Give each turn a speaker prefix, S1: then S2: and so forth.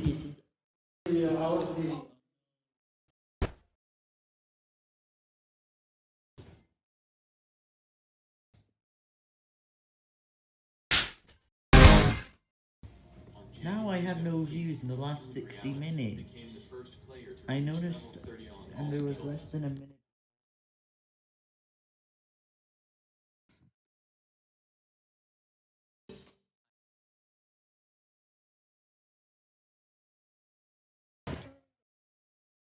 S1: thesis Now I have no views in the last 60 minutes. I noticed, and there was less than a minute.